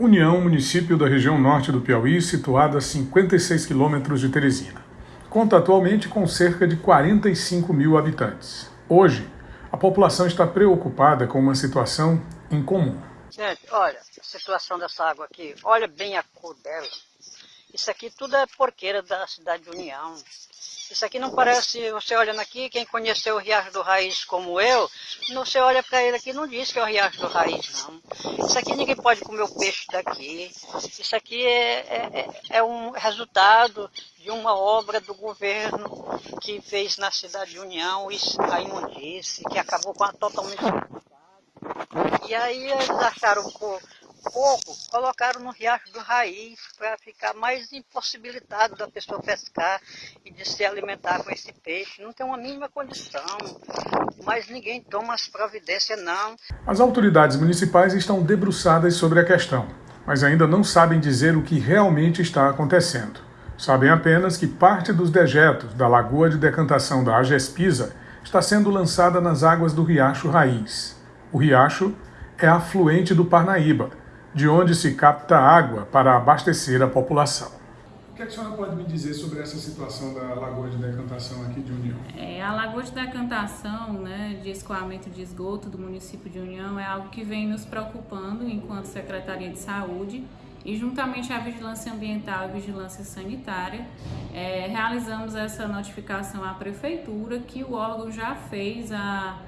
União, município da região norte do Piauí, situado a 56 quilômetros de Teresina. Conta atualmente com cerca de 45 mil habitantes. Hoje, a população está preocupada com uma situação incomum. Gente, olha, a situação dessa água aqui, olha bem a cor dela. Isso aqui tudo é porqueira da cidade de União. Isso aqui não parece, você olhando aqui, quem conheceu o Riacho do Raiz como eu, você olha para ele aqui não diz que é o Riacho do Raiz, não. Isso aqui ninguém pode comer o peixe daqui. Isso aqui é, é, é, é um resultado de uma obra do governo que fez na cidade de União, a imundície, que acabou com a totalmente e aí eles acharam pouco, pouco, colocaram no riacho do raiz para ficar mais impossibilitado da pessoa pescar e de se alimentar com esse peixe. Não tem uma mínima condição, mas ninguém toma as providências não. As autoridades municipais estão debruçadas sobre a questão, mas ainda não sabem dizer o que realmente está acontecendo. Sabem apenas que parte dos dejetos da lagoa de decantação da Agespisa está sendo lançada nas águas do riacho Raiz. O riacho é afluente do Parnaíba, de onde se capta água para abastecer a população. O que a senhora pode me dizer sobre essa situação da lagoa de decantação aqui de União? É, a lagoa de decantação, né, de escoamento de esgoto do município de União é algo que vem nos preocupando enquanto Secretaria de Saúde e juntamente à Vigilância Ambiental e Vigilância Sanitária, é, realizamos essa notificação à Prefeitura que o órgão já fez a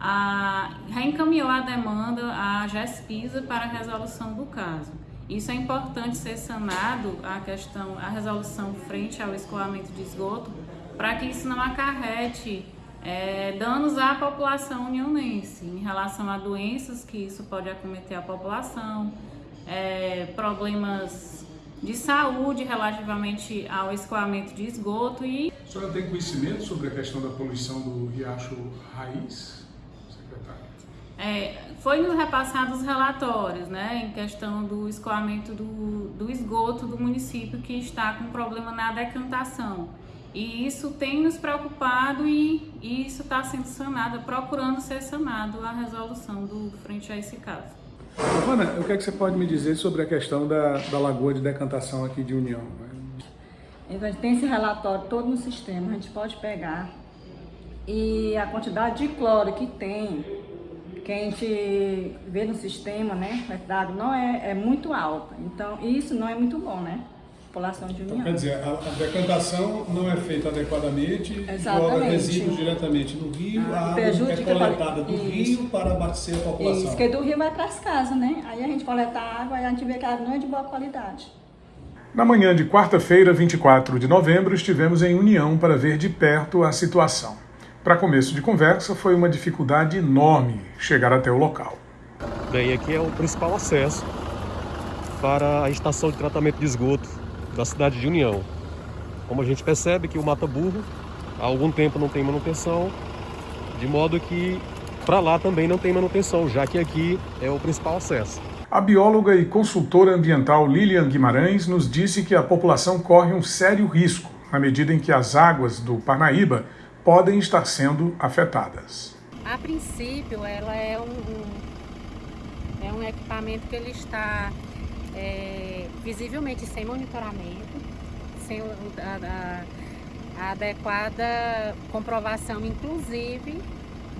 a, reencaminhou a demanda à GESPISA para a resolução do caso. Isso é importante ser sanado, a questão, a resolução frente ao escoamento de esgoto, para que isso não acarrete é, danos à população unionense, em relação a doenças que isso pode acometer a população, é, problemas de saúde relativamente ao escoamento de esgoto e... A senhora tem conhecimento sobre a questão da poluição do riacho Raiz? É, foi nos repassados relatórios, né, em questão do escoamento do, do esgoto do município que está com problema na decantação. E isso tem nos preocupado e, e isso está sendo sanado, procurando ser sanado a resolução do frente a esse caso. Ana, o que, é que você pode me dizer sobre a questão da, da lagoa de decantação aqui de União? Então, a gente tem esse relatório todo no sistema, a gente pode pegar e a quantidade de cloro que tem que a gente vê no sistema, né, da água, não é, é muito alta. Então, isso não é muito bom, né? População de união. Então, quer dizer, a, a decantação não é feita adequadamente, joga resíduos diretamente no rio, ah, a água é coletada do isso. rio para abastecer a população. Isso, porque do rio vai para as casas, né? Aí a gente coleta a água e a gente vê que a água não é de boa qualidade. Na manhã de quarta-feira, 24 de novembro, estivemos em União para ver de perto a situação. Para começo de conversa, foi uma dificuldade enorme chegar até o local. Bem, aqui é o principal acesso para a estação de tratamento de esgoto da cidade de União. Como a gente percebe que o Mata Burro há algum tempo não tem manutenção, de modo que para lá também não tem manutenção, já que aqui é o principal acesso. A bióloga e consultora ambiental Lilian Guimarães nos disse que a população corre um sério risco na medida em que as águas do Parnaíba podem estar sendo afetadas. A princípio, ela é um, um é um equipamento que ele está é, visivelmente sem monitoramento, sem a, a, a adequada comprovação, inclusive,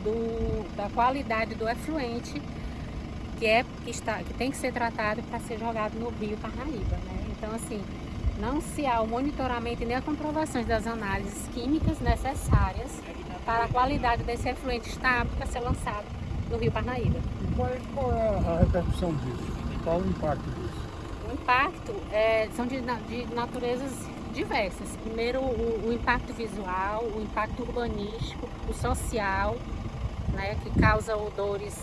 do, da qualidade do efluente que, é, que, está, que tem que ser tratado para ser jogado no rio Parnaíba. Né? Então, assim, não se há o monitoramento nem a comprovação das análises químicas necessárias para a qualidade desse efluente estar apto a ser lançado no Rio Parnaíba. E qual é, qual é a repercussão disso? Qual o impacto disso? O impacto é, são de, de, naturezas diversas. Primeiro, o, o, impacto visual, o impacto urbanístico, o social, né, que causa odores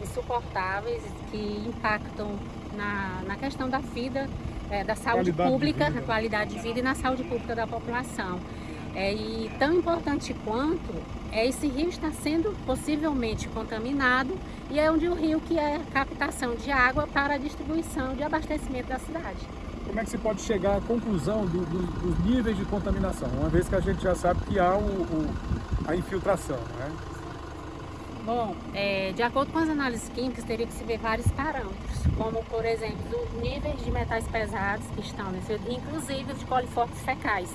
insuportáveis, que impactam na, na questão da vida é, da saúde qualidade pública, na qualidade de vida e na saúde pública da população. É, e tão importante quanto é esse rio está sendo possivelmente contaminado e é onde o rio que é captação de água para a distribuição de abastecimento da cidade. Como é que se pode chegar à conclusão do, do, dos níveis de contaminação, uma vez que a gente já sabe que há o, o, a infiltração, né? Bom, é, de acordo com as análises químicas, teria que se ver vários parâmetros, como, por exemplo, os níveis de metais pesados que estão nesse, inclusive os coliformes fecais,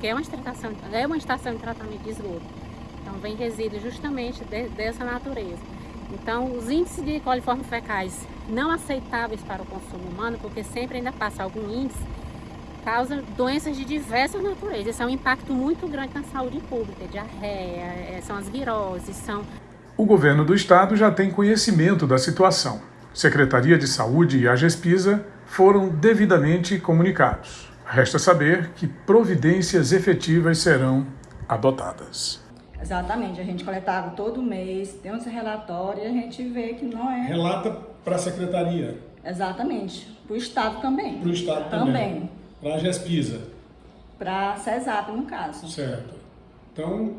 que é uma, estação, é uma estação de tratamento de esgoto. Então, vem resíduos justamente de, dessa natureza. Então, os índices de coliformes fecais não aceitáveis para o consumo humano, porque sempre ainda passa algum índice, causa doenças de diversas naturezas. Isso é um impacto muito grande na saúde pública, diarreia, é, são as viroses, são... O governo do estado já tem conhecimento da situação. Secretaria de Saúde e a GESPISA foram devidamente comunicados. Resta saber que providências efetivas serão adotadas. Exatamente, a gente coletava todo mês, tem uns relatórios e a gente vê que não é... Relata para a secretaria. Exatamente, para o Estado também. Para o Estado também. também. Para a GESPISA. Para a CESAP, no caso. Certo. Então,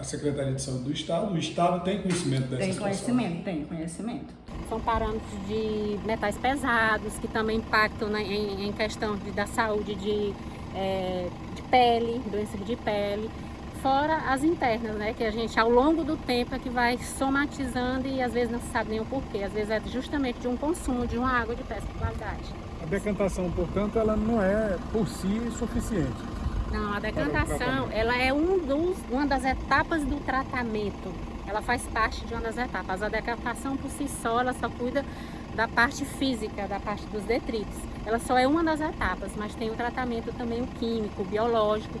a Secretaria de Saúde do Estado, o Estado tem conhecimento dessa Tem situação. conhecimento, tem conhecimento. São parâmetros de metais pesados, que também impactam né, em, em, questão de, da saúde de, é, de pele, doença de pele fora as internas, né? Que a gente ao longo do tempo é que vai somatizando e às vezes não se sabe nem o porquê. Às vezes é justamente de um consumo de uma água de péssima qualidade. A decantação, portanto, ela não é por si suficiente. Não, a decantação, ela é um dos, uma das etapas do tratamento. Ela faz parte de uma das etapas. A decantação por si só, ela só cuida da parte física, da parte dos detritos. Ela só é uma das etapas, mas tem o tratamento também o químico, o biológico,